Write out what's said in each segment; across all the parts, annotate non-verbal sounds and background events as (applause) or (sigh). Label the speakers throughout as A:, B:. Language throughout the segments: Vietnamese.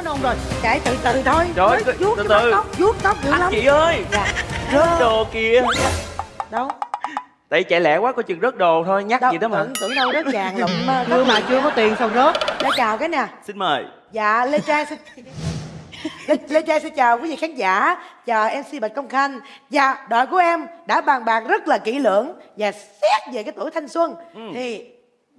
A: hết nôn rồi.
B: Chạy từ từ thôi.
C: Trời ơi,
B: vuốt
C: từ. từ.
B: tóc vuốt tóc dữ lắm.
C: chị ơi
B: dạ.
C: rớt đồ kìa.
B: Đâu?
C: Tại chạy lẹ quá coi chừng rớt đồ thôi nhắc
B: đâu
C: gì đó mà.
B: tưởng, tưởng đâu đất vàng lụm ờ, (laughs)
A: chưa mà chưa có tiền sao rớt.
B: Để chào cái nè.
C: Xin mời.
B: Dạ lê trang xin lê, lê trang xin chào quý vị khán giả. Chào mc bạch công khanh. Và đội của em đã bàn bạc rất là kỹ lưỡng và xét về cái tuổi thanh xuân.
C: Ừ.
B: thì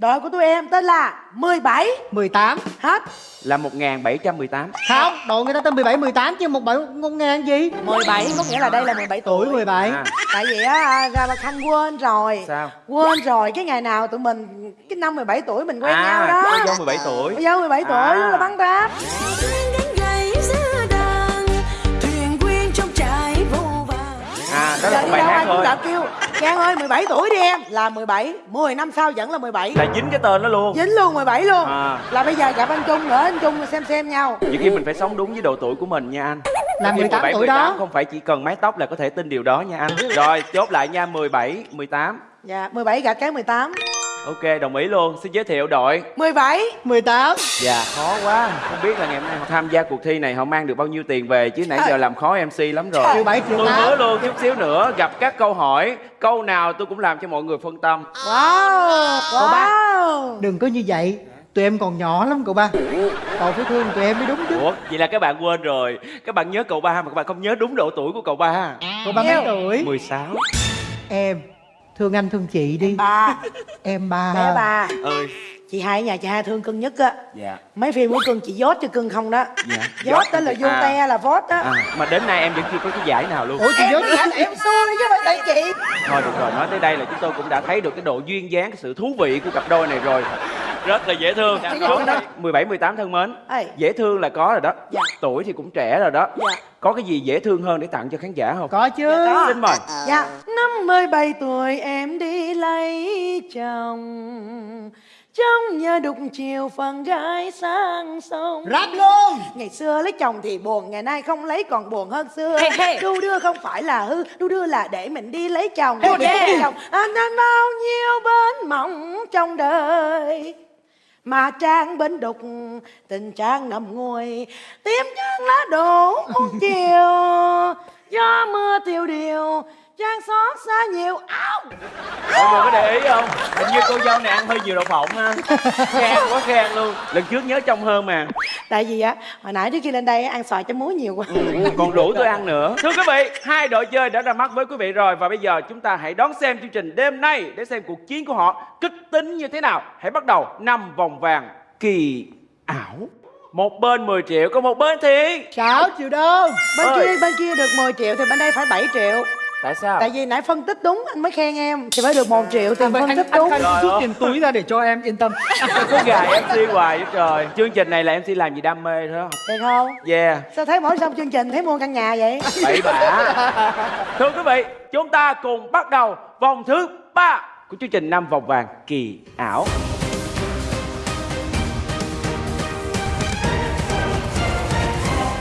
B: đội của tụi em tên là 17
A: 18
B: hết.
C: Là 1718
A: không đội người ta tên 17 18 chứ một bảy ngôn ngang gì?
B: 17 có nghĩa là đây là 17 tuổi.
A: Tuổi 17
C: à,
B: tại vì á ra bà khanh quên rồi.
C: Sao?
B: Quên rồi cái ngày nào tụi mình cái năm 17 tuổi mình quen
C: à
B: nhau đó.
C: có dâu 17 tuổi.
B: Cô dâu 17 tuổi
C: À.
B: là bắn ráp
C: à đó là một bài hát thôi.
B: đã kêu Giang ơi 17 tuổi đi em. Là 17 10 năm sau vẫn là 17
C: là dính cái tên đó luôn.
B: Dính luôn 17 luôn.
C: À.
B: Là bây giờ gặp anh Trung nữa Anh Trung xem xem nhau.
C: Nhiều khi mình phải sống đúng với độ tuổi của mình nha anh.
A: Là
C: Khi
A: 18 tuổi
C: 18
A: đó
C: không phải chỉ cần mái tóc là có thể tin điều đó nha anh. Rồi chốt lại nha 17 18
B: Dạ 17 gạch cái 18
C: ok đồng ý luôn. Xin giới thiệu đội.
B: 17
A: 18
C: dạ khó quá. Không biết là ngày hôm nay họ tham gia cuộc thi này họ mang được bao nhiêu tiền về? Chứ nãy giờ làm khó mc lắm rồi.
A: Triệu bảy triệu
C: tôi
A: tám.
C: hứa luôn chút xíu nữa gặp các câu hỏi câu nào tôi cũng làm cho mọi người phân tâm.
B: Wow.
A: Cậu ba.
B: Wow.
A: Đừng có như vậy. Tụi em còn nhỏ lắm cậu ba. Cậu phải thương tụi em mới đúng chứ.
C: Ủa vậy là các bạn quên rồi. Các bạn nhớ cậu ba mà các bạn không nhớ đúng độ tuổi của cậu ba.
A: Cậu ba mấy
B: Nhiêu?
A: tuổi?
C: 16
A: em thương anh thương chị đi.
B: Bà
A: em ba.
B: Bé bà
C: ơi
B: Chị hai ở nhà chị hai thương cưng nhất á.
C: Dạ.
B: Mấy phim của cưng chị dốt cho cưng không đó.
C: Dạ.
B: Dốt tên là vô
C: à,
B: te là vót á.
C: À, mà đến nay em vẫn chưa có cái giải nào luôn.
A: Ủa chị
B: Em đi anh em xui chứ phải tại chị.
C: Thôi được rồi nói tới đây là chúng tôi cũng đã thấy được cái độ duyên dáng cái sự thú vị của cặp đôi này rồi rất là dễ thương.
B: Dạ, dạ.
C: đó 17 18 thân mến
B: Ê.
C: dễ thương là có rồi đó.
B: Dạ.
C: tuổi thì cũng trẻ rồi đó.
B: Dạ.
C: có cái gì dễ thương hơn để tặng cho khán giả không?
A: Có chứ.
B: Dạ, có.
C: xin mời.
B: Dạ. Năm 17 tuổi em đi lấy chồng. Trong nhà đục chiều phần gái sang sông.
A: Rap luôn.
B: Ngày xưa lấy chồng thì buồn Ngày nay không lấy còn buồn hơn xưa.
D: Hey, hey.
B: Đu đưa không phải là hư Đu đưa là để mình đi lấy chồng.
D: Hey,
B: Để
D: yeah.
B: lấy chồng. Anh anh bao nhiêu bến mộng trong đời mà trang bên đục, tình trang nằm ngồi tím trắng lá đổ một chiều, gió mưa tiêu điều trang xót xa nhiều áo
C: mọi người có để ý không? Hình như cô dâu này ăn hơi nhiều đậu phộng ha. Khen quá khen luôn. Lần trước nhớ trong hơn mà.
B: Tại vì á hồi nãy trước khi lên đây á, ăn xoài chấm muối nhiều quá.
C: Còn rủ tôi ăn nữa. Thưa quý vị hai đội chơi đã ra mắt với quý vị rồi. Và bây giờ chúng ta hãy đón xem chương trình đêm nay để xem cuộc chiến của họ kích tính như thế nào. Hãy bắt đầu năm vòng vàng kỳ ảo. Một bên 10 triệu có một bên thì
A: 6 triệu đồng
B: bên
C: Ơi.
B: kia bên kia được 10 triệu thì bên đây phải 7 triệu
C: tại sao?
B: Tại vì nãy phân tích đúng anh mới khen em thì phải được 1 triệu tiền phân tích đúng.
C: Trời
A: rút tiền túi ra để cho em yên tâm.
C: Cứ gài mc hoài vậy trời. Chương trình này là mc làm gì đam mê thôi.
B: Được không?
C: Yeah.
B: Sao thấy mỗi xong chương trình thấy mua căn nhà vậy?
C: Bậy bạ. (laughs) Thưa quý vị chúng ta cùng bắt đầu vòng thứ ba của chương trình năm vòng vàng kỳ ảo